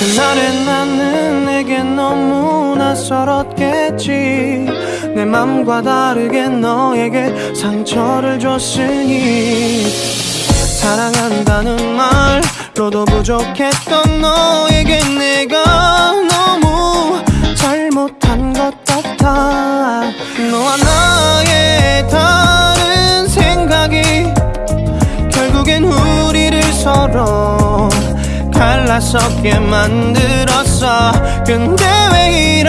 그날의 나는 내게 너무 낯설었겠지. 내 맘과 다르게 너에게 상처를 줬으니. 사랑한다는 말로도 부족했던 너에게 내가 너무 잘못한 것 같아. 너와 나의 다른 생각이 결국엔 우리를 서로 갈라서게 만들었어. 근데 왜